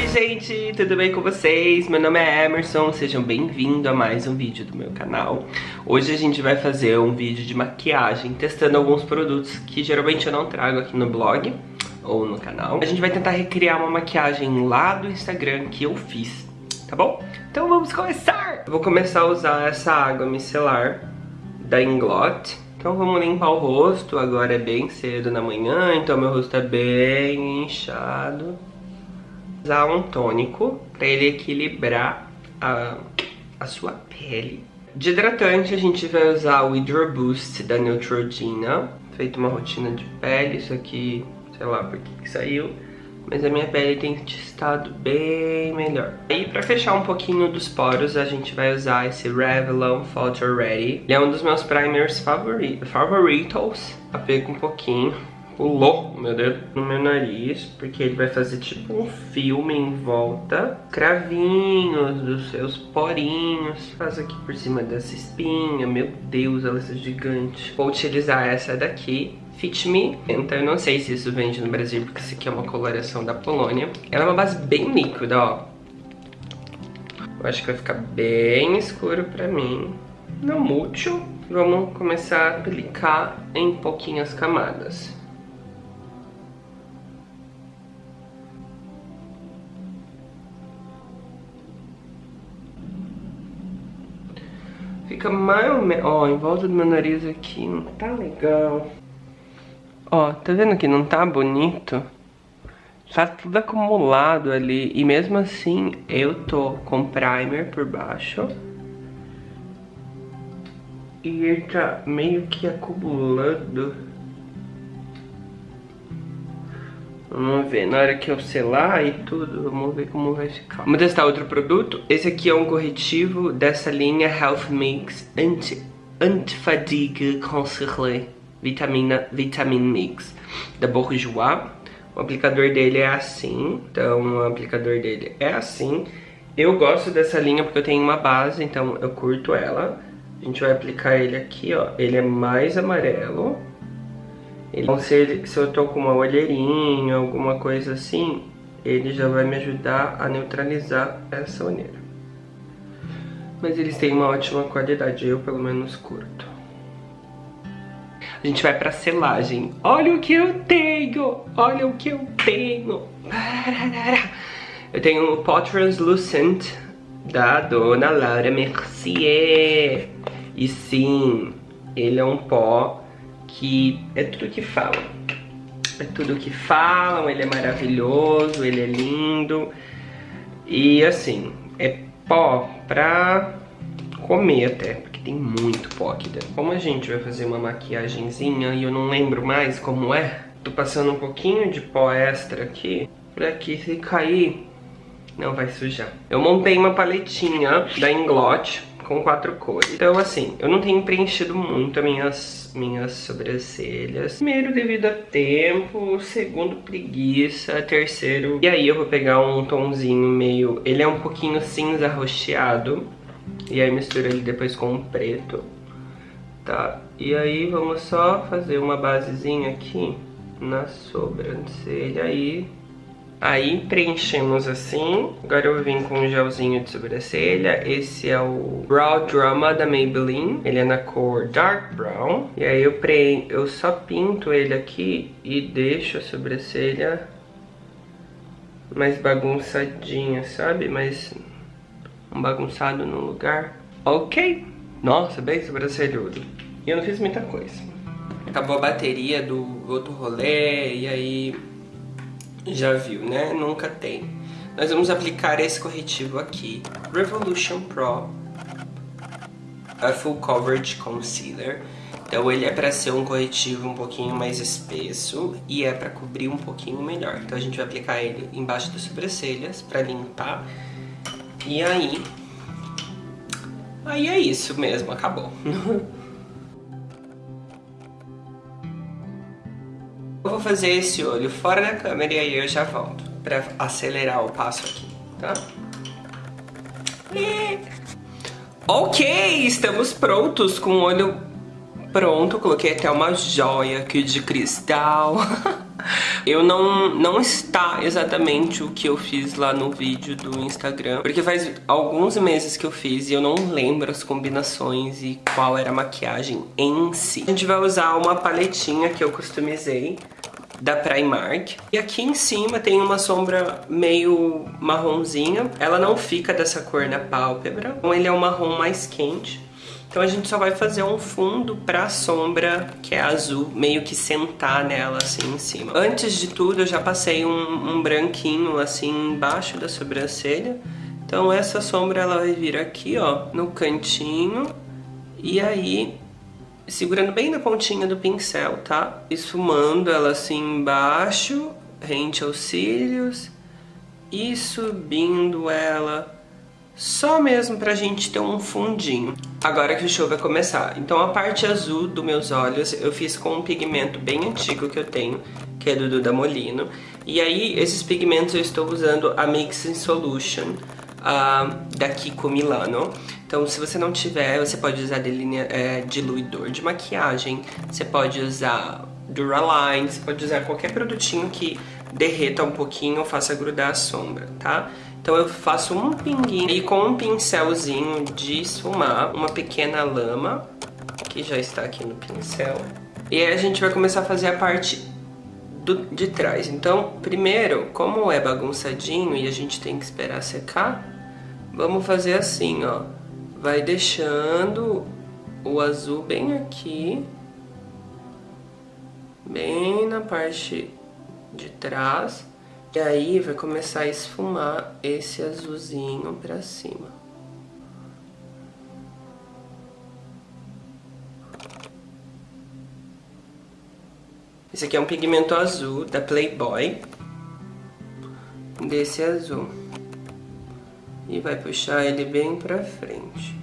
gente, tudo bem com vocês? Meu nome é Emerson, sejam bem-vindos a mais um vídeo do meu canal Hoje a gente vai fazer um vídeo de maquiagem, testando alguns produtos que geralmente eu não trago aqui no blog ou no canal A gente vai tentar recriar uma maquiagem lá do Instagram que eu fiz, tá bom? Então vamos começar! Eu vou começar a usar essa água micelar da Inglot então vamos limpar o rosto, agora é bem cedo na manhã, então meu rosto é bem inchado usar um tônico para ele equilibrar a, a sua pele. De hidratante a gente vai usar o Hydro Boost da Neutrogena. Feito uma rotina de pele, isso aqui, sei lá por que saiu. Mas a minha pele tem estado bem melhor. E pra fechar um pouquinho dos poros, a gente vai usar esse Revlon Photo Ready. Ele é um dos meus primers favori favoritos. Apego um pouquinho o meu dedo no meu nariz, porque ele vai fazer tipo um filme em volta, cravinhos dos seus porinhos, faz aqui por cima dessa espinha, meu Deus, ela é gigante. Vou utilizar essa daqui, Fit Me, então eu não sei se isso vende no Brasil, porque isso aqui é uma coloração da Polônia. Ela é uma base bem líquida, ó. Eu acho que vai ficar bem escuro pra mim. Não muito. Vamos começar a aplicar em pouquinhas camadas. Fica mais ou menos... Ó, em volta do meu nariz aqui não tá legal. Ó, tá vendo que não tá bonito? Tá tudo acumulado ali. E mesmo assim, eu tô com primer por baixo. E ele tá meio que acumulando. Vamos ver, na hora que eu selar e tudo, vamos ver como vai ficar. Vamos testar outro produto. Esse aqui é um corretivo dessa linha Health Mix Anti, Anti-Fatigue Concentré Vitamina, Vitamin Mix da Bourjois. O aplicador dele é assim, então o aplicador dele é assim. Eu gosto dessa linha porque eu tenho uma base, então eu curto ela. A gente vai aplicar ele aqui, ó. Ele é mais amarelo. Então se, ele, se eu tô com uma olheirinha, alguma coisa assim, ele já vai me ajudar a neutralizar essa olheira. Mas eles têm uma ótima qualidade, eu pelo menos curto. A gente vai pra selagem. Olha o que eu tenho! Olha o que eu tenho! Eu tenho o pó translucent da Dona Laura Mercier. E sim, ele é um pó que é tudo que falam. É tudo que falam, ele é maravilhoso, ele é lindo. E assim, é pó pra comer até, porque tem muito pó aqui dentro. Como a gente vai fazer uma maquiagemzinha e eu não lembro mais como é, tô passando um pouquinho de pó extra aqui, pra que se cair, não vai sujar. Eu montei uma paletinha da Inglot, com quatro cores. Então, assim, eu não tenho preenchido muito as minhas, minhas sobrancelhas. Primeiro, devido a tempo. Segundo, preguiça. Terceiro, e aí eu vou pegar um tomzinho meio... Ele é um pouquinho cinza rocheado. E aí mistura ele depois com um preto. Tá? E aí vamos só fazer uma basezinha aqui na sobrancelha aí Aí preenchemos assim. Agora eu vim com um gelzinho de sobrancelha. Esse é o Brow Drama da Maybelline. Ele é na cor Dark Brown. E aí eu, pre... eu só pinto ele aqui e deixo a sobrancelha mais bagunçadinha, sabe? Mais um bagunçado no lugar. Ok. Nossa, bem sobrancelhudo. E eu não fiz muita coisa. Acabou a bateria do outro rolê e aí já viu, né? Nunca tem. Nós vamos aplicar esse corretivo aqui, Revolution Pro a Full Coverage Concealer. Então ele é para ser um corretivo um pouquinho mais espesso e é para cobrir um pouquinho melhor. Então a gente vai aplicar ele embaixo das sobrancelhas para limpar. E aí... Aí é isso mesmo, acabou. vou fazer esse olho fora da câmera e aí eu já volto pra acelerar o passo aqui, tá? Ok, estamos prontos com o olho pronto. Coloquei até uma joia aqui de cristal. Eu não, não está exatamente o que eu fiz lá no vídeo do Instagram, porque faz alguns meses que eu fiz e eu não lembro as combinações e qual era a maquiagem em si. A gente vai usar uma paletinha que eu customizei da Primark. E aqui em cima tem uma sombra meio marronzinha. Ela não fica dessa cor na pálpebra, então ele é um marrom mais quente. Então a gente só vai fazer um fundo pra sombra que é azul, meio que sentar nela assim em cima. Antes de tudo eu já passei um, um branquinho assim embaixo da sobrancelha. Então essa sombra ela vai vir aqui ó, no cantinho. E aí segurando bem na pontinha do pincel, tá? Esfumando ela assim embaixo, rente aos cílios. E subindo ela só mesmo pra gente ter um fundinho. Agora que o show vai começar. Então a parte azul dos meus olhos eu fiz com um pigmento bem antigo que eu tenho, que é do Duda Molino. E aí esses pigmentos eu estou usando a Mixing Solution uh, da Kiko Milano. Então se você não tiver, você pode usar delinea, é, diluidor de maquiagem, você pode usar Duraline, você pode usar qualquer produtinho que derreta um pouquinho ou faça grudar a sombra, tá? Então eu faço um pinguinho e com um pincelzinho de esfumar, uma pequena lama, que já está aqui no pincel. E aí a gente vai começar a fazer a parte do, de trás. Então, primeiro, como é bagunçadinho e a gente tem que esperar secar, vamos fazer assim, ó. Vai deixando o azul bem aqui, bem na parte de trás. E aí vai começar a esfumar esse azulzinho pra cima. Esse aqui é um pigmento azul da Playboy. Desse azul. E vai puxar ele bem pra frente.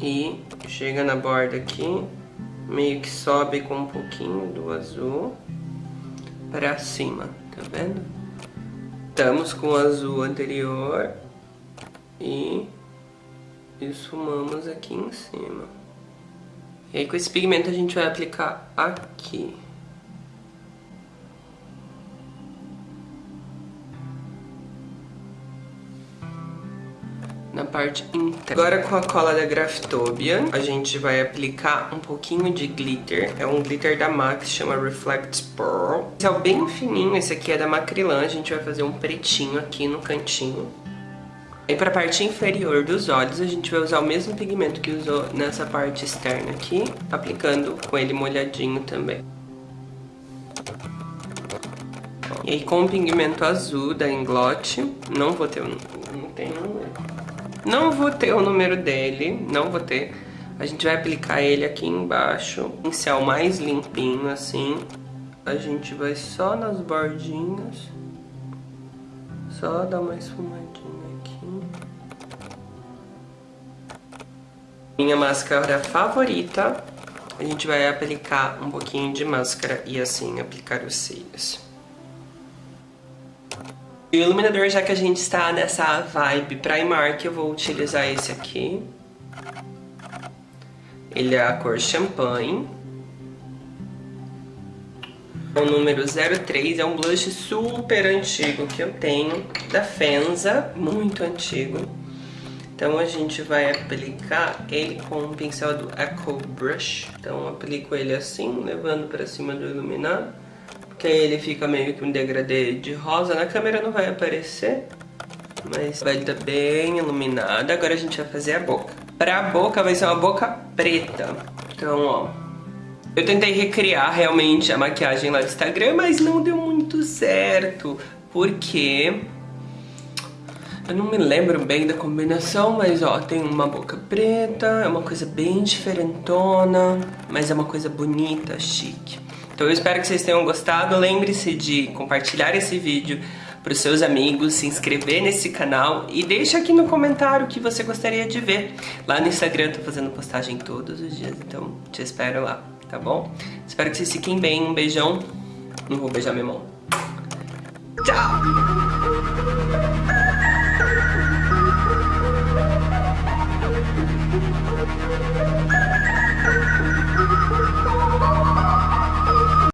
E chega na borda aqui meio que sobe com um pouquinho do azul para cima, tá vendo? Estamos com o azul anterior e esfumamos aqui em cima. E aí com esse pigmento a gente vai aplicar aqui. Parte interna. Agora com a cola da Graftopia, a gente vai aplicar um pouquinho de glitter. É um glitter da MAC, chama Reflect Pearl. Esse é bem fininho, esse aqui é da Macrylan. A gente vai fazer um pretinho aqui no cantinho. E para a parte inferior dos olhos, a gente vai usar o mesmo pigmento que usou nessa parte externa aqui, aplicando com ele molhadinho também. E aí com o pigmento azul da Inglot, não vou ter, não tem não vou ter o número dele, não vou ter. A gente vai aplicar ele aqui embaixo, pincel mais limpinho assim. A gente vai só nas bordinhas, só dar uma esfumadinha aqui. Minha máscara favorita, a gente vai aplicar um pouquinho de máscara e assim aplicar os cílios. E o iluminador, já que a gente está nessa vibe Primark, eu vou utilizar esse aqui. Ele é a cor Champagne. É o número 03, é um blush super antigo que eu tenho, da Fenza, muito antigo. Então a gente vai aplicar ele com o pincel do Echo Brush. Então aplico ele assim, levando para cima do iluminado que aí ele fica meio que um degradê de rosa. Na câmera não vai aparecer, mas vai estar bem iluminada. Agora a gente vai fazer a boca. Pra boca vai ser uma boca preta. Então, ó, eu tentei recriar realmente a maquiagem lá do Instagram, mas não deu muito certo, porque... Eu não me lembro bem da combinação, mas ó, tem uma boca preta, é uma coisa bem diferentona, mas é uma coisa bonita, chique. Então eu espero que vocês tenham gostado. Lembre-se de compartilhar esse vídeo para os seus amigos, se inscrever nesse canal e deixa aqui no comentário o que você gostaria de ver. Lá no Instagram eu tô fazendo postagem todos os dias, então te espero lá, tá bom? Espero que vocês fiquem bem, um beijão. Não vou beijar minha mão. Tchau!